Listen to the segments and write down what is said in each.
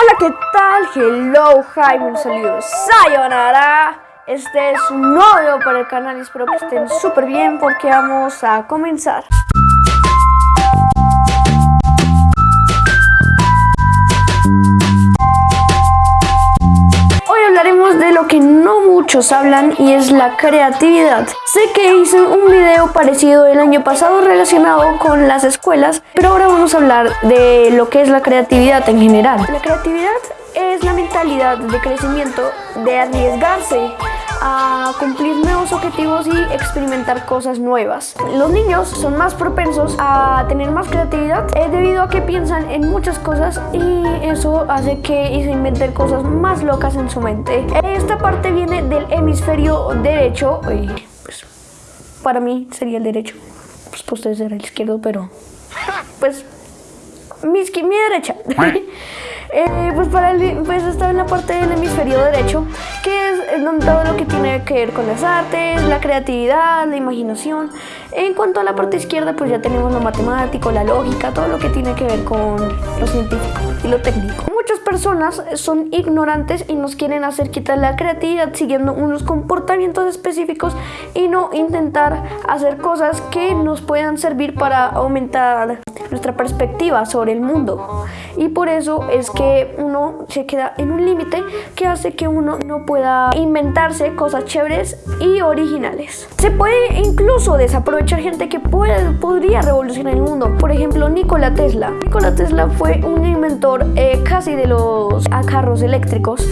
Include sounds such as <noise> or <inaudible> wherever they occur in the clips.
Hola, ¿qué tal? Hello, hi, un saludo, sayonara. Este es un nuevo para el canal y espero que estén súper bien porque vamos a comenzar. Muchos hablan y es la creatividad. Sé que hice un video parecido el año pasado relacionado con las escuelas, pero ahora vamos a hablar de lo que es la creatividad en general. La creatividad es la mentalidad de crecimiento, de arriesgarse a cumplir nuevos objetivos y experimentar cosas nuevas. Los niños son más propensos a tener más creatividad eh, debido a que piensan en muchas cosas y eso hace que se inventen cosas más locas en su mente. Esta parte viene del hemisferio derecho, y pues para mí sería el derecho, pues para ustedes era el izquierdo, pero pues mi, mi derecha. <laughs> Eh, pues, para el, pues está en la parte del hemisferio derecho, que es donde todo lo que tiene que ver con las artes, la creatividad, la imaginación. En cuanto a la parte izquierda, pues ya tenemos lo matemático, la lógica, todo lo que tiene que ver con lo científico y lo técnico. Muchas personas son ignorantes y nos quieren hacer quitar la creatividad siguiendo unos comportamientos específicos y no intentar hacer cosas que nos puedan servir para aumentar nuestra perspectiva sobre el mundo. Y por eso es que uno se queda en un límite que hace que uno no pueda inventarse cosas chéveres y originales. Se puede incluso desaprovechar gente que puede, podría revolucionar el mundo. Por ejemplo, Nikola Tesla. Nikola Tesla fue un inventor eh, casi de los carros eléctricos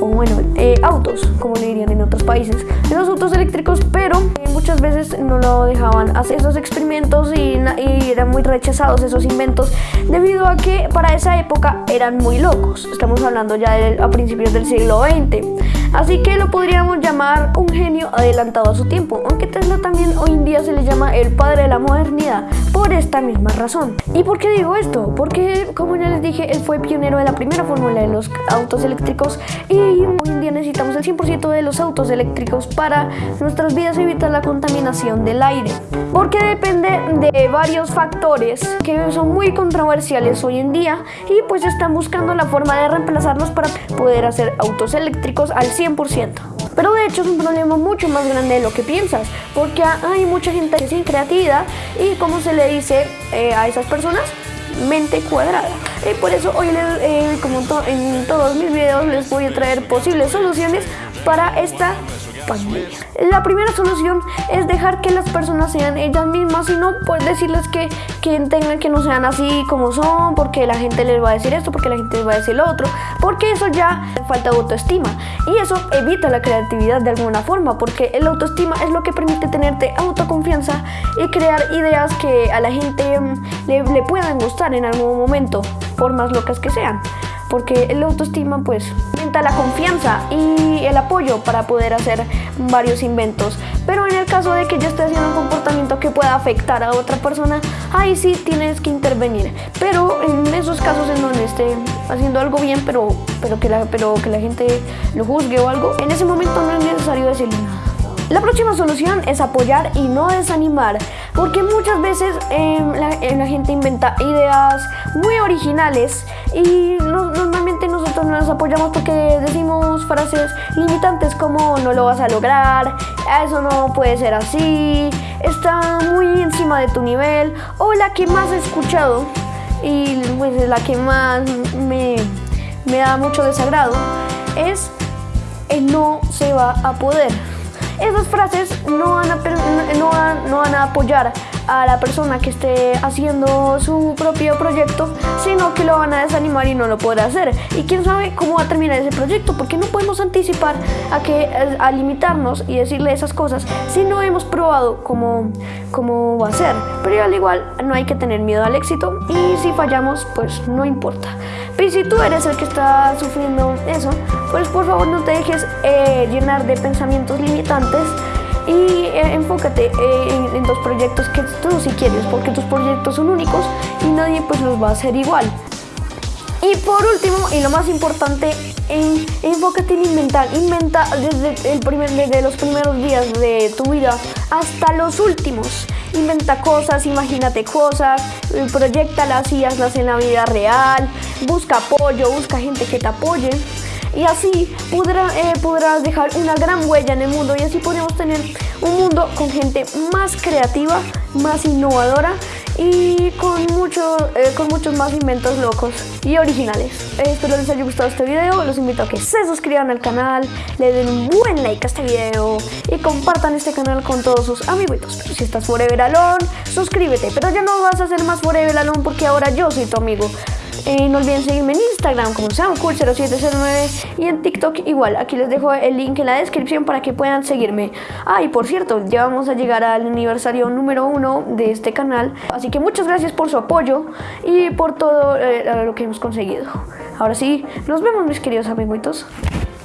o bueno, eh, autos, como le dirían países, de los autos eléctricos, pero eh, muchas veces no lo dejaban hacer esos experimentos y, y, eran muy rechazados esos inventos debido a que para esa época eran muy locos. Estamos hablando ya de, a principios del siglo XX. Así que lo podríamos llamar un genio adelantado a su tiempo, aunque Tesla también hoy en día se le llama el padre de la modernidad por esta misma razón. ¿Y por qué digo esto? Porque, como ya les dije, él fue pionero de la primera fórmula de los autos eléctricos y hoy en día necesitamos el 100% de los autos eléctricos para nuestras vidas evitar la contaminación del aire. Porque depende de varios factores que son muy controversiales hoy en día y pues están buscando la forma de reemplazarlos para poder hacer autos eléctricos al 100%. Pero de hecho es un problema mucho más grande de lo que piensas, porque hay mucha gente que sin creatividad y como se le dice eh, a esas personas, mente cuadrada. Y por eso hoy, eh, como en todos mis videos, les voy a traer posibles soluciones para esta la primera solución es dejar que las personas sean ellas mismas y no pues decirles que, que tengan que no sean así como son, porque la gente les va a decir esto, porque la gente les va a decir lo otro, porque eso ya falta autoestima. Y eso evita la creatividad de alguna forma, porque el autoestima es lo que permite tenerte autoconfianza y crear ideas que a la gente mm, le, le puedan gustar en algún momento, por más locas que sean porque el autoestima pues aumenta la confianza y el apoyo para poder hacer varios inventos. Pero en el caso de que yo esté haciendo un comportamiento que pueda afectar a otra persona, ahí sí tienes que intervenir. Pero en esos casos en donde esté haciendo algo bien, pero, pero, que, la, pero que la gente lo juzgue o algo, en ese momento no es necesario decirle nada. La próxima solución es apoyar y no desanimar, porque muchas veces em, eh, la, gente inventa ideas muy originales y normalmente nosotros nos apoyamos porque decimos frases limitantes como no lo vas a lograr, eso no puede ser así, está muy encima de tu nivel o la que más he escuchado y pues la que más me, da mucho desagrado es no se va a poder. Esas frases no van, a, no, van, no van a apoyar a la persona que esté haciendo su propio proyecto, sino que lo van a desanimar y no lo podrá hacer. Y quién sabe cómo va a terminar ese proyecto, porque no podemos anticipar a, que, a limitarnos y decirle esas cosas si no hemos probado cómo, cómo va a ser. Pero al igual no hay que tener miedo al éxito y si fallamos, pues no importa. Y si tú eres el que está sufriendo eso, pues por favor no te dejes eh, llenar de pensamientos limitantes y eh, enfócate eh, en, en, los proyectos que tú sí quieres, porque tus proyectos son únicos y nadie pues los va a hacer igual. Y por último, y lo más importante, en, enfócate en inventar. Inventa desde, el primer, desde los primeros días de tu vida hasta los últimos. Inventa cosas, imagínate cosas, eh, proyectalas y hazlas en la vida real. Busca apoyo, busca gente que te apoye y así eh, podrás dejar una gran huella en el mundo y así podemos tener un mundo con gente más creativa, más innovadora y con, mucho, eh, con muchos más inventos locos y originales. Espero les haya gustado este video, los invito a que se suscriban al canal, le den un buen like a este video y compartan este canal con todos sus amiguitos. Pero si estás Forever Alone, suscríbete, pero ya no vas a ser más Forever Alone porque ahora yo soy tu amigo. Eh, no olviden seguirme en Instagram como SamCool0709 y en TikTok igual. Aquí les dejo el link en la descripción para que puedan seguirme. Ah, y por cierto, ya vamos a llegar al aniversario número uno de este canal. Así que muchas gracias por su apoyo y por todo eh, lo que hemos conseguido. Ahora sí, nos vemos mis queridos amiguitos.